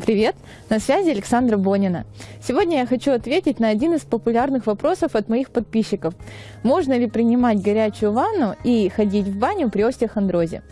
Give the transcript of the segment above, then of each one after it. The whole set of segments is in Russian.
привет! На связи Александра Бонина. Сегодня я хочу ответить на один из популярных вопросов от моих подписчиков. Можно ли принимать горячую ванну и ходить в баню при остеохондрозе?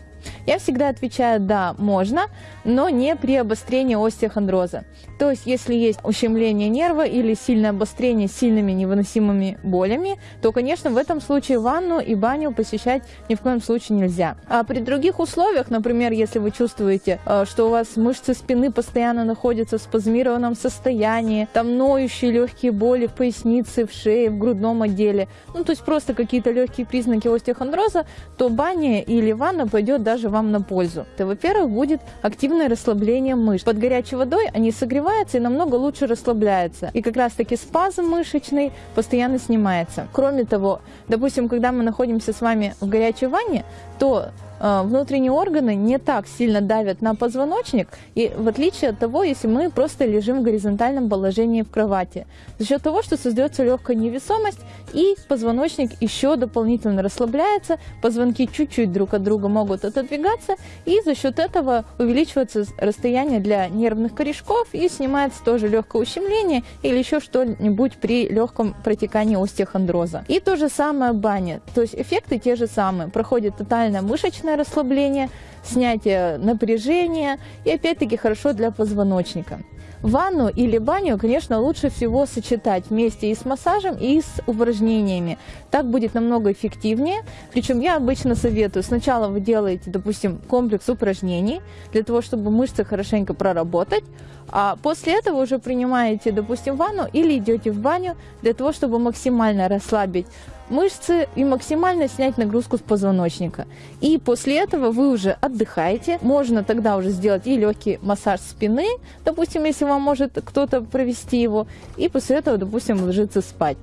Я всегда отвечаю «да, можно», но не при обострении остеохондроза. То есть, если есть ущемление нерва или сильное обострение с сильными невыносимыми болями, то, конечно, в этом случае ванну и баню посещать ни в коем случае нельзя. А при других условиях, например, если вы чувствуете, э, что у вас мышцы спины постоянно находятся в спазмированном состоянии, там ноющие легкие боли в пояснице, в шее, в грудном отделе, ну, то есть просто какие-то легкие признаки остеохондроза, то баня или ванна пойдет даже вам на пользу. То, во-первых, будет активное расслабление мышц. Под горячей водой они согреваются и намного лучше расслабляются. И как раз-таки спазм мышечный постоянно снимается. Кроме того, допустим, когда мы находимся с вами в горячей ванне, то внутренние органы не так сильно давят на позвоночник, и в отличие от того, если мы просто лежим в горизонтальном положении в кровати. За счет того, что создается легкая невесомость, и позвоночник еще дополнительно расслабляется, позвонки чуть-чуть друг от друга могут отодвигаться, и за счет этого увеличивается расстояние для нервных корешков, и снимается тоже легкое ущемление или еще что-нибудь при легком протекании остеохондроза. И то же самое баня, то есть эффекты те же самые. Проходит тотальная мышечная мышечное расслабление, снятие напряжения и опять-таки хорошо для позвоночника. Ванну или баню, конечно, лучше всего сочетать вместе и с массажем, и с упражнениями. Так будет намного эффективнее. Причем я обычно советую, сначала вы делаете, допустим, комплекс упражнений, для того, чтобы мышцы хорошенько проработать, а после этого уже принимаете, допустим, ванну или идете в баню, для того, чтобы максимально расслабить мышцы и максимально снять нагрузку с позвоночника. И после этого вы уже отдыхаете. Можно тогда уже сделать и легкий массаж спины, допустим, если вам может кто-то провести его, и после этого, допустим, ложиться спать.